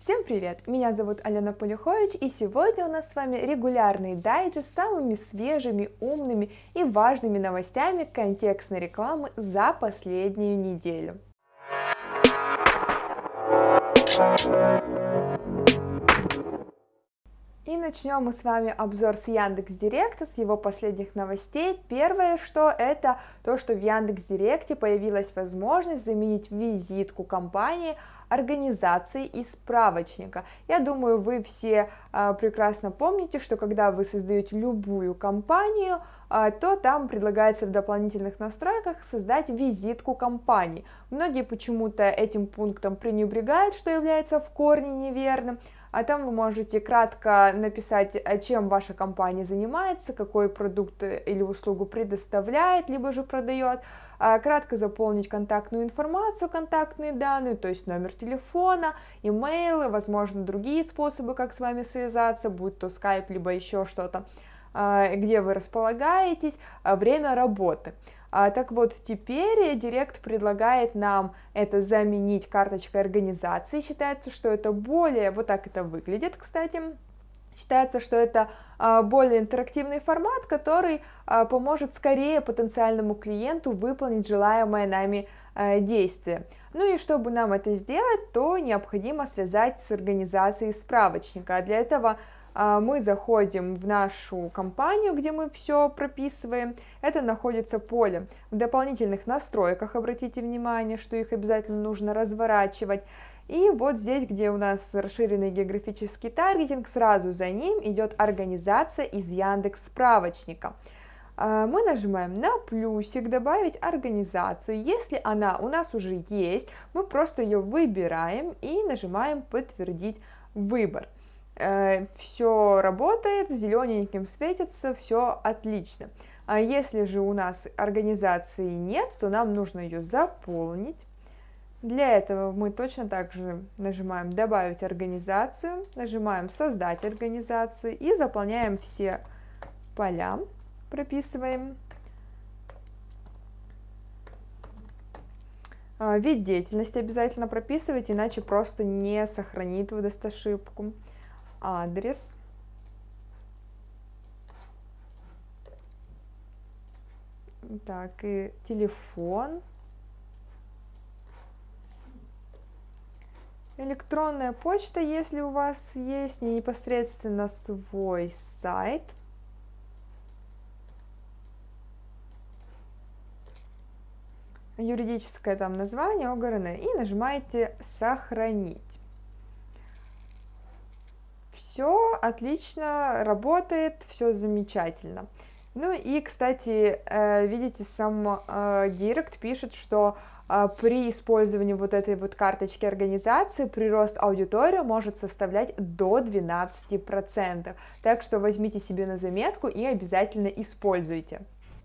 Всем привет! Меня зовут Алена Полюхович, и сегодня у нас с вами регулярный дайджест с самыми свежими, умными и важными новостями контекстной рекламы за последнюю неделю. И начнем мы с вами обзор с Яндекс Директа, с его последних новостей. Первое, что это то, что в Яндекс Директе появилась возможность заменить визитку компании организации и справочника. Я думаю, вы все э, прекрасно помните, что когда вы создаете любую компанию, э, то там предлагается в дополнительных настройках создать визитку компании. Многие почему-то этим пунктом пренебрегают, что является в корне неверным, а там вы можете кратко написать, чем ваша компания занимается, какой продукт или услугу предоставляет, либо же продает, а, кратко заполнить контактную информацию, контактные данные, то есть номер телефона, имейлы, возможно, другие способы, как с вами связаться, будь то Skype, либо еще что-то, а, где вы располагаетесь, а, время работы. Так вот, теперь Директ предлагает нам это заменить карточкой организации. Считается, что это более, вот так это выглядит, кстати, Считается, что это а, более интерактивный формат, который а, поможет скорее потенциальному клиенту выполнить желаемое нами а, действие. Ну и чтобы нам это сделать, то необходимо связать с организацией справочника. А для этого мы заходим в нашу компанию, где мы все прописываем. Это находится поле в дополнительных настройках. Обратите внимание, что их обязательно нужно разворачивать. И вот здесь, где у нас расширенный географический таргетинг, сразу за ним идет организация из Яндекс справочника. А, мы нажимаем на плюсик «Добавить организацию». Если она у нас уже есть, мы просто ее выбираем и нажимаем «Подтвердить выбор». Э, все работает, зелененьким светится, все отлично. А если же у нас организации нет, то нам нужно ее заполнить. Для этого мы точно так же нажимаем «Добавить организацию», нажимаем «Создать организацию» и заполняем все поля, прописываем. А, вид деятельности обязательно прописывать, иначе просто не сохранит выдаст ошибку. Адрес. Так, и телефон. Электронная почта, если у вас есть непосредственно свой сайт. Юридическое там название ОГРН и нажимаете «Сохранить». Все отлично работает, все замечательно. Ну и, кстати, э, видите, сам э, Директ пишет, что э, при использовании вот этой вот карточки организации прирост аудитории может составлять до 12%. Так что возьмите себе на заметку и обязательно используйте.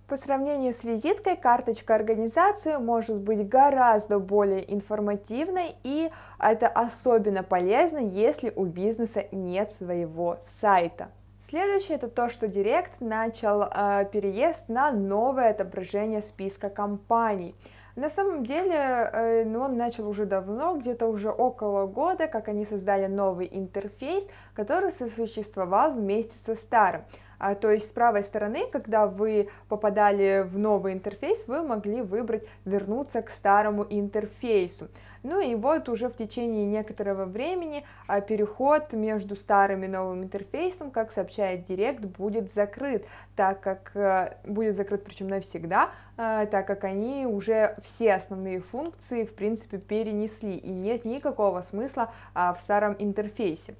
По сравнению с визиткой, карточка организации может быть гораздо более информативной, и это особенно полезно, если у бизнеса нет своего сайта. Следующее это то, что Директ начал э, переезд на новое отображение списка компаний. На самом деле, э, ну, он начал уже давно, где-то уже около года, как они создали новый интерфейс, который сосуществовал вместе со старым. А, то есть с правой стороны, когда вы попадали в новый интерфейс, вы могли выбрать вернуться к старому интерфейсу. Ну и вот уже в течение некоторого времени а, переход между старым и новым интерфейсом, как сообщает Директ, будет закрыт, так как э, будет закрыт причем навсегда, а, так как они уже все основные функции в принципе перенесли и нет никакого смысла а, в старом интерфейсе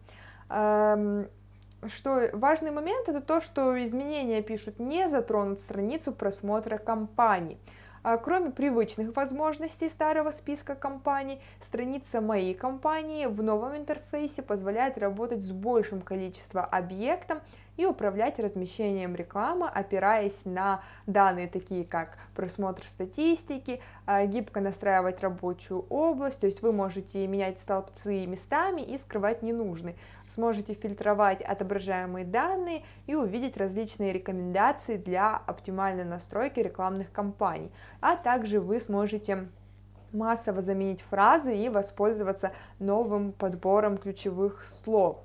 что важный момент это то, что изменения пишут не затронут страницу просмотра компаний. А кроме привычных возможностей старого списка компаний, страница «Моей компании» в новом интерфейсе позволяет работать с большим количеством объектов и управлять размещением рекламы, опираясь на данные такие как просмотр статистики, а, гибко настраивать рабочую область, то есть вы можете менять столбцы местами и скрывать ненужные. Сможете фильтровать отображаемые данные и увидеть различные рекомендации для оптимальной настройки рекламных кампаний, а также вы сможете массово заменить фразы и воспользоваться новым подбором ключевых слов.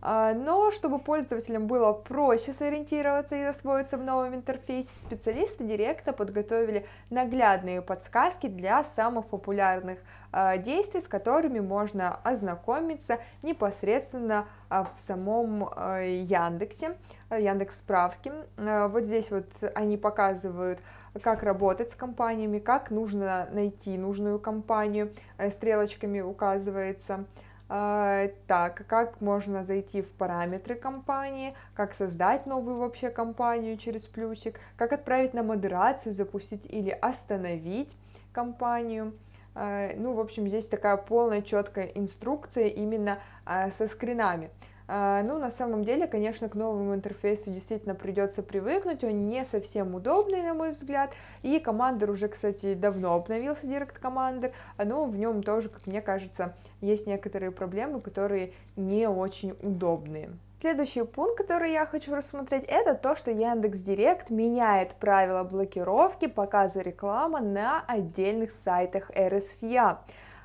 А, но чтобы пользователям было проще сориентироваться и освоиться в новом интерфейсе, специалисты Директа подготовили наглядные подсказки для самых популярных а, действий, с которыми можно ознакомиться непосредственно а, в самом Яндексе, Яндекс справки. Вот здесь вот они показывают, как работать с компаниями, как нужно найти нужную компанию, э, стрелочками указывается, так, как можно зайти в параметры компании, как создать новую вообще компанию через плюсик, как отправить на модерацию, запустить или остановить компанию. А, ну, в общем, здесь такая полная четкая инструкция именно а, со скринами. А, ну, на самом деле, конечно, к новому интерфейсу действительно придется привыкнуть, он не совсем удобный, на мой взгляд, и Commander уже, кстати, давно обновился, Direct Commander, но в нем тоже, как мне кажется, есть некоторые проблемы, которые не очень удобные. Следующий пункт, который я хочу рассмотреть, это то, что Яндекс Директ меняет правила блокировки показа рекламы на отдельных сайтах RSA.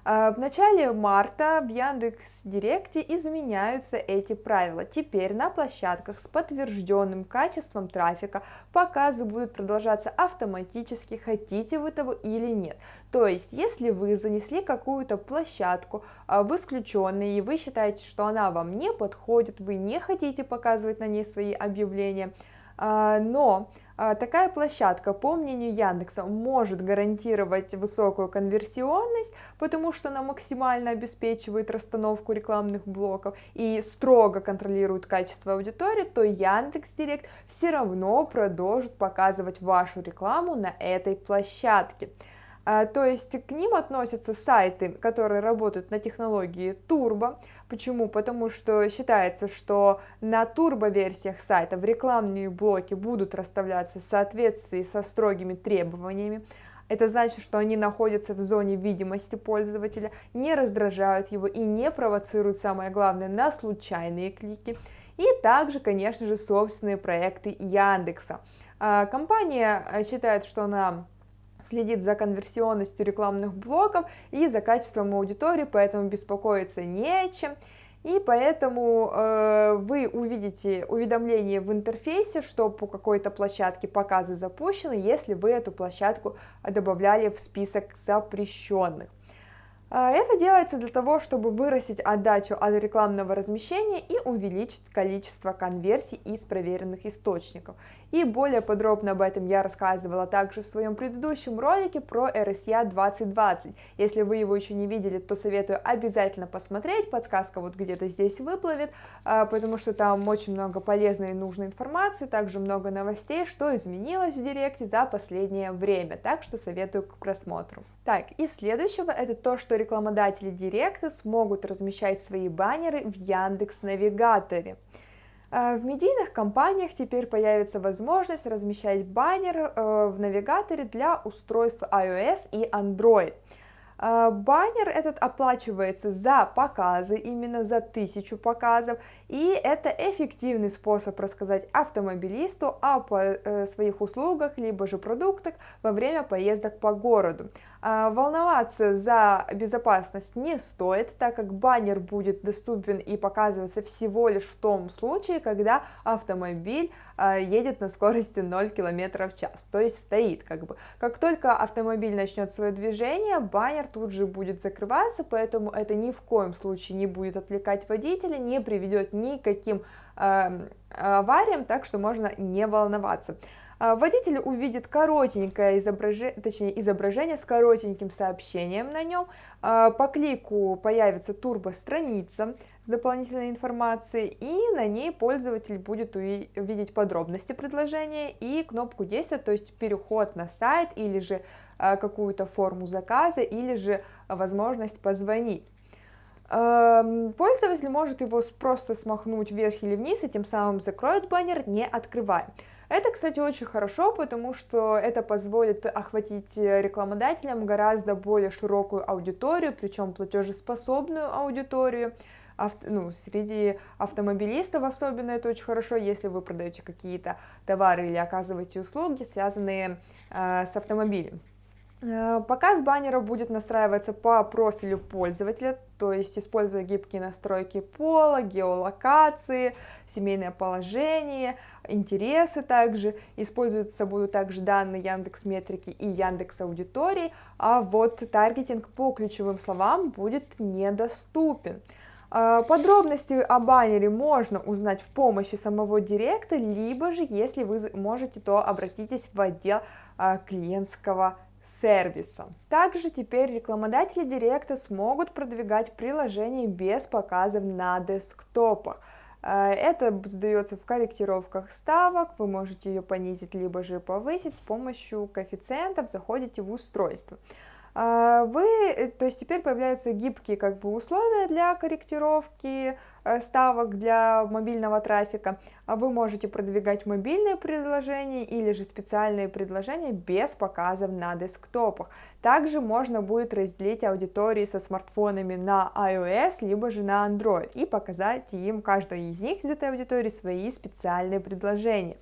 А, в начале марта в Яндекс Директе изменяются эти правила. Теперь на площадках с подтвержденным качеством трафика показы будут продолжаться автоматически, хотите вы того или нет. То есть, если вы занесли какую-то площадку а, в исключенные, и вы считаете, что она вам не подходит, вы не хотите показывать на ней свои объявления, а, но такая площадка, по мнению Яндекса, может гарантировать высокую конверсионность, потому что она максимально обеспечивает расстановку рекламных блоков и строго контролирует качество аудитории, то Яндекс Директ все равно продолжит показывать вашу рекламу на этой площадке. А, то есть к ним относятся сайты, которые работают на технологии Turbo. Почему? Потому что считается, что на турбо-версиях сайта в рекламные блоки будут расставляться в соответствии со строгими требованиями. Это значит, что они находятся в зоне видимости пользователя, не раздражают его и не провоцируют, самое главное, на случайные клики. И также, конечно же, собственные проекты Яндекса. А, компания э, считает, что она следит за конверсионностью рекламных блоков и за качеством аудитории, поэтому беспокоиться не о чем. И поэтому э, вы увидите уведомление в интерфейсе, что по какой-то площадке показы запущены, если вы эту площадку добавляли в список запрещенных. А, это делается для того, чтобы вырастить отдачу от рекламного размещения и увеличить количество конверсий из проверенных источников. И более подробно об этом я рассказывала также в своем предыдущем ролике про RSA 2020. Если вы его еще не видели, то советую обязательно посмотреть, подсказка вот где-то здесь выплывет, а, потому что там очень много полезной и нужной информации, также много новостей, что изменилось в Директе за последнее время, так что советую к просмотру. Так, и следующего это то, что рекламодатели Директа смогут размещать свои баннеры в Яндекс Навигаторе. А, в медийных компаниях теперь появится возможность размещать баннер э, в навигаторе для устройств iOS и Android. А, баннер этот оплачивается за показы, именно за тысячу показов, и это эффективный способ рассказать автомобилисту о э, своих услугах, либо же продуктах во время поездок по городу. А, волноваться за безопасность не стоит, так как баннер будет доступен и показываться всего лишь в том случае, когда автомобиль а, едет на скорости 0 км в час, то есть стоит как бы. Как только автомобиль начнет свое движение, баннер тут же будет закрываться, поэтому это ни в коем случае не будет отвлекать водителя, не приведет ни к каким э, авариям, так что можно не волноваться. А, водитель увидит коротенькое изображение, точнее изображение с коротеньким сообщением на нем. А, по клику появится турбо-страница с дополнительной информацией, и на ней пользователь будет увидеть подробности предложения и кнопку действия, то есть переход на сайт или же а, какую-то форму заказа, или же возможность позвонить. Пользователь может его просто смахнуть вверх или вниз и тем самым закроет баннер, не открывая. Это, кстати, очень хорошо, потому что это позволит охватить рекламодателям гораздо более широкую аудиторию, причем платежеспособную аудиторию. Авто, ну, среди автомобилистов особенно это очень хорошо, если вы продаете какие-то товары или оказываете услуги, связанные э, с автомобилем. Э, показ баннеров будет настраиваться по профилю пользователя, то есть используя гибкие настройки пола, геолокации, семейное положение, интересы также. Используются будут также данные Яндекс Метрики и Яндекс Аудитории, а вот таргетинг по ключевым словам будет недоступен. Э, подробности о баннере можно узнать в помощи самого директа, либо же, если вы можете, то обратитесь в отдел э, клиентского сервиса. Также теперь рекламодатели Директа смогут продвигать приложение без показов на десктопах. Э, это сдается в корректировках ставок, вы можете ее понизить либо же повысить с помощью коэффициентов, заходите в устройство. А, вы, э, то есть теперь появляются гибкие как бы условия для корректировки э, ставок для мобильного трафика. А вы можете продвигать мобильные предложения или же специальные предложения без показов на десктопах. Также можно будет разделить аудитории со смартфонами на iOS либо же на Android и показать им каждой из них из этой аудитории свои специальные предложения.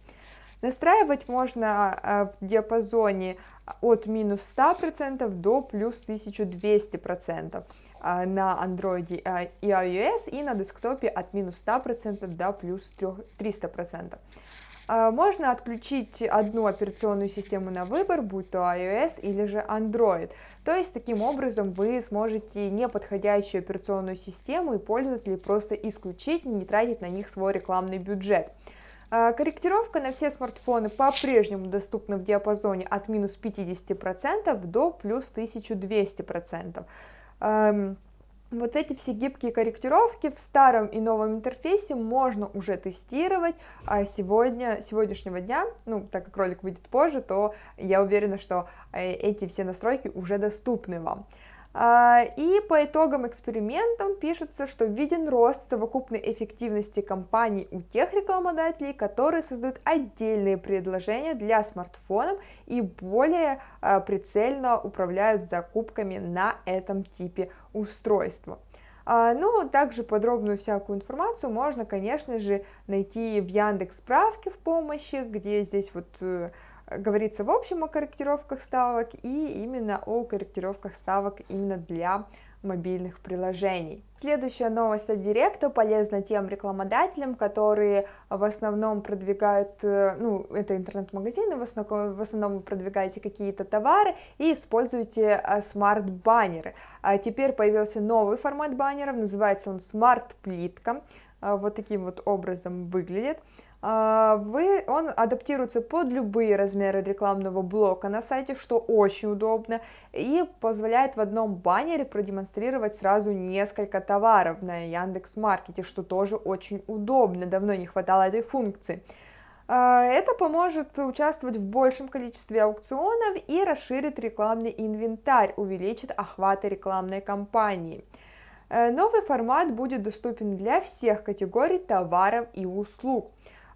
Настраивать можно а, в диапазоне от минус 100% до плюс 1200% а, на Android и iOS и на десктопе от минус 100% до плюс 300%. А, можно отключить одну операционную систему на выбор, будь то iOS или же Android. То есть таким образом вы сможете неподходящую операционную систему и пользователей просто исключить, не тратить на них свой рекламный бюджет. А, корректировка на все смартфоны по-прежнему доступна в диапазоне от минус 50% до плюс 1200%. Вот эти все гибкие корректировки в старом и новом интерфейсе можно уже тестировать а сегодня, сегодняшнего дня, ну, так как ролик выйдет позже, то я уверена, что э, эти все настройки уже доступны вам. А, и по итогам экспериментов пишется, что виден рост совокупной эффективности компаний у тех рекламодателей, которые создают отдельные предложения для смартфонов и более а, прицельно управляют закупками на этом типе устройства. А, ну, также подробную всякую информацию можно, конечно же, найти в Яндекс справке в помощи, где здесь вот э, говорится в общем о корректировках ставок и именно о корректировках ставок именно для мобильных приложений. Следующая новость от Директа полезна тем рекламодателям, которые в основном продвигают, э, ну, это интернет-магазины, в основном, в основном вы продвигаете какие-то товары и используете э, смарт-баннеры. А теперь появился новый формат баннеров, называется он смарт-плитка, вот таким вот образом выглядит. А, вы, он адаптируется под любые размеры рекламного блока на сайте, что очень удобно, и позволяет в одном баннере продемонстрировать сразу несколько товаров на Яндекс Маркете, что тоже очень удобно, давно не хватало этой функции. А, это поможет участвовать в большем количестве аукционов и расширит рекламный инвентарь, увеличит охваты рекламной кампании. Э, новый формат будет доступен для всех категорий товаров и услуг.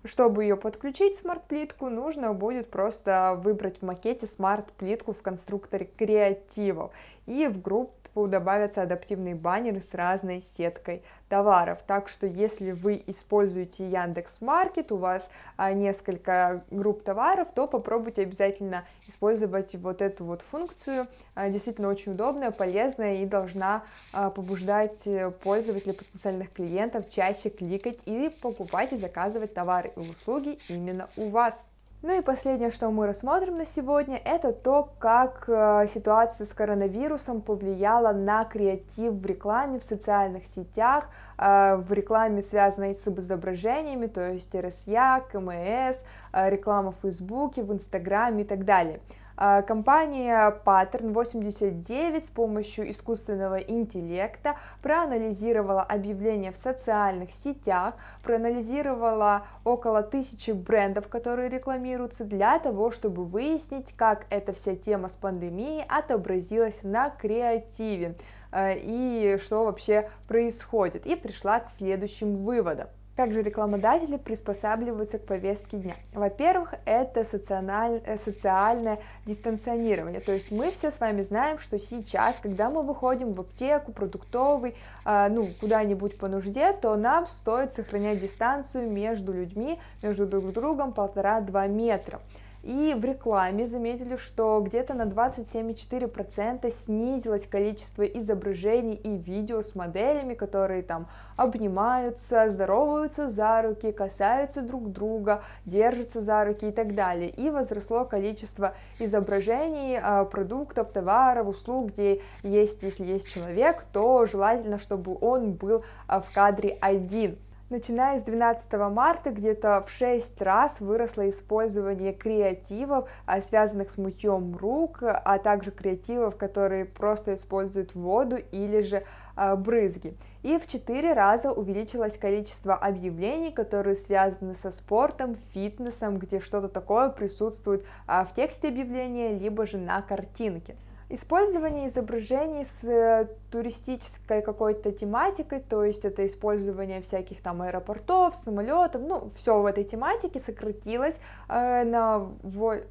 Чтобы ее подключить, смарт-плитку, нужно будет просто выбрать в макете смарт-плитку в конструкторе креативов и в группу добавятся адаптивные баннеры с разной сеткой товаров. Так что если вы используете Яндекс Маркет, у вас а, несколько групп товаров, то попробуйте обязательно использовать вот эту вот функцию. А, действительно очень удобная, полезная и должна а, побуждать э, пользователей, потенциальных клиентов чаще кликать и покупать и заказывать товары и услуги именно у вас. Ну и последнее, что мы рассмотрим на сегодня, это то, как э, ситуация с коронавирусом повлияла на креатив в рекламе, в социальных сетях, э, в рекламе, связанной с изображениями, то есть РСЯ, КМС, э, реклама в Фейсбуке, в Инстаграме и так далее. А, компания Pattern 89 с помощью искусственного интеллекта проанализировала объявления в социальных сетях, проанализировала около тысячи брендов, которые рекламируются, для того, чтобы выяснить, как эта вся тема с пандемией отобразилась на креативе а, и что вообще происходит, и пришла к следующим выводам. Как же рекламодатели приспосабливаются к повестке дня? Во-первых, это социаль... Э, социальное дистанционирование. То есть мы все с вами знаем, что сейчас, когда мы выходим в аптеку, продуктовый, э, ну, куда-нибудь по нужде, то нам стоит сохранять дистанцию между людьми, между друг другом полтора-два метра. И в рекламе заметили, что где-то на 27,4% снизилось количество изображений и видео с моделями, которые там обнимаются, здороваются за руки, касаются друг друга, держатся за руки и так далее. И возросло количество изображений а, продуктов, товаров, услуг, где есть, если есть человек, то желательно, чтобы он был а, в кадре один. Начиная с 12 марта где-то в 6 раз выросло использование креативов, а, связанных с мытьем рук, а также креативов, которые просто используют воду или же а, брызги. И в 4 раза увеличилось количество объявлений, которые связаны со спортом, фитнесом, где что-то такое присутствует в тексте объявления, либо же на картинке. Использование изображений с э, туристической какой-то тематикой, то есть это использование всяких там аэропортов, самолетов, ну, все в этой тематике сократилось э, на,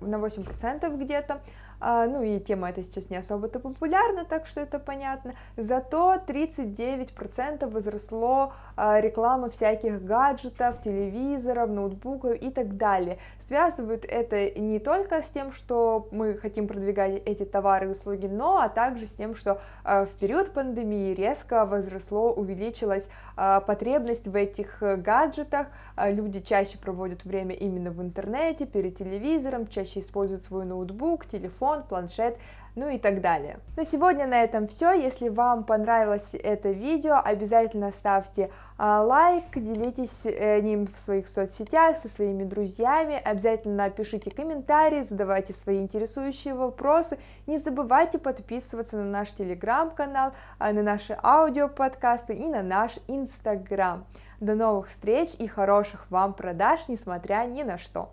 на 8% где-то, ну и тема эта сейчас не особо-то популярна, так что это понятно, зато 39% возросло а, реклама всяких гаджетов, телевизоров, ноутбуков и так далее. Связывают это не только с тем, что мы хотим продвигать эти товары и услуги, но а также с тем, что а, в период пандемии резко возросло, увеличилась потребность в этих гаджетах, люди чаще проводят время именно в интернете, перед телевизором, чаще используют свой ноутбук, телефон, планшет, ну и так далее. На сегодня на этом все. Если вам понравилось это видео, обязательно ставьте а, лайк, делитесь э, ним в своих соцсетях со своими друзьями, обязательно пишите комментарии, задавайте свои интересующие вопросы, не забывайте подписываться на наш телеграм-канал, а, на наши аудиоподкасты и на наш инстаграм. До новых встреч и хороших вам продаж, несмотря ни на что.